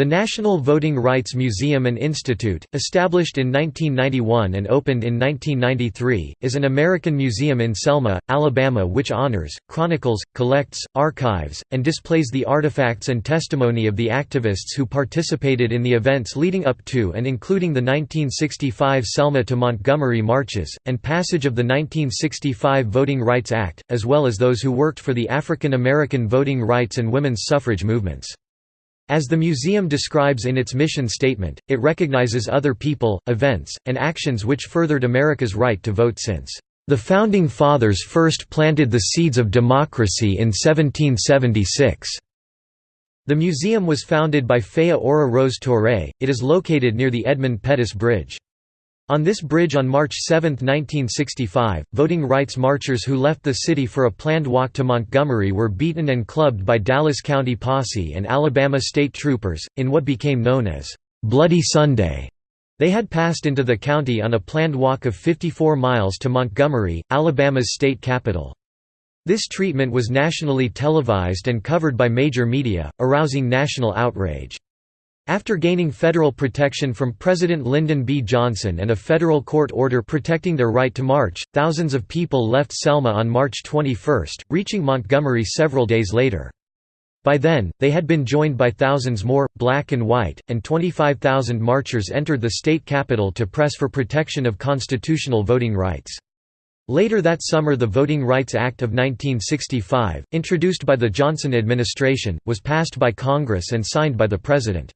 The National Voting Rights Museum and Institute, established in 1991 and opened in 1993, is an American museum in Selma, Alabama which honors, chronicles, collects, archives, and displays the artifacts and testimony of the activists who participated in the events leading up to and including the 1965 Selma to Montgomery marches, and passage of the 1965 Voting Rights Act, as well as those who worked for the African American voting rights and women's suffrage movements. As the museum describes in its mission statement, it recognizes other people, events, and actions which furthered America's right to vote since, "...the Founding Fathers first planted the seeds of democracy in 1776." The museum was founded by Faya Ora Rose Touré, it is located near the Edmund Pettus Bridge. On this bridge on March 7, 1965, voting rights marchers who left the city for a planned walk to Montgomery were beaten and clubbed by Dallas County Posse and Alabama state troopers, in what became known as, "'Bloody Sunday'". They had passed into the county on a planned walk of 54 miles to Montgomery, Alabama's state capital. This treatment was nationally televised and covered by major media, arousing national outrage. After gaining federal protection from President Lyndon B. Johnson and a federal court order protecting their right to march, thousands of people left Selma on March 21, reaching Montgomery several days later. By then, they had been joined by thousands more, black and white, and 25,000 marchers entered the state capitol to press for protection of constitutional voting rights. Later that summer the Voting Rights Act of 1965, introduced by the Johnson administration, was passed by Congress and signed by the President.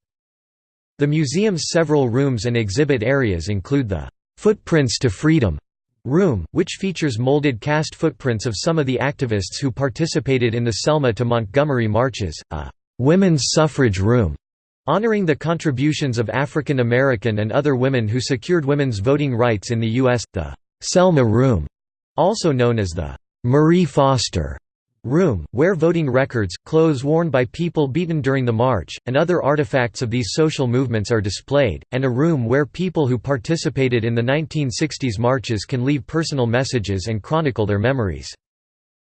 The museum's several rooms and exhibit areas include the "'Footprints to Freedom' room, which features molded cast footprints of some of the activists who participated in the Selma to Montgomery marches, a "'Women's Suffrage Room' honoring the contributions of African American and other women who secured women's voting rights in the U.S., the "'Selma Room' also known as the "'Marie Foster' room, where voting records, clothes worn by people beaten during the march, and other artifacts of these social movements are displayed, and a room where people who participated in the 1960s marches can leave personal messages and chronicle their memories.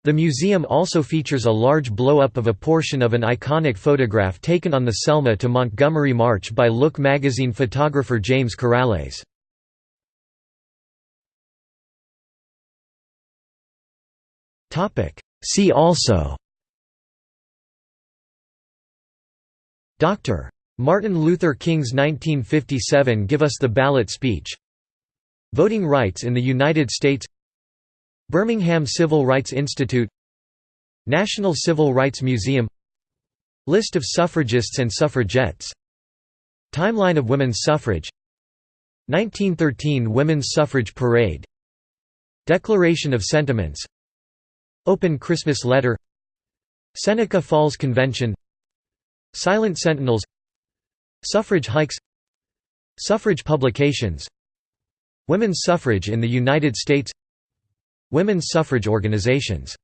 The museum also features a large blow-up of a portion of an iconic photograph taken on the Selma to Montgomery March by Look magazine photographer James Karales. See also Dr. Martin Luther King's 1957 Give Us the Ballot speech. Voting rights in the United States. Birmingham Civil Rights Institute. National Civil Rights Museum. List of suffragists and suffragettes. Timeline of women's suffrage. 1913 Women's Suffrage Parade. Declaration of Sentiments Open Christmas Letter. Seneca Falls Convention. Silent Sentinels. Suffrage hikes. Suffrage publications. Women's suffrage in the United States. Women's suffrage organizations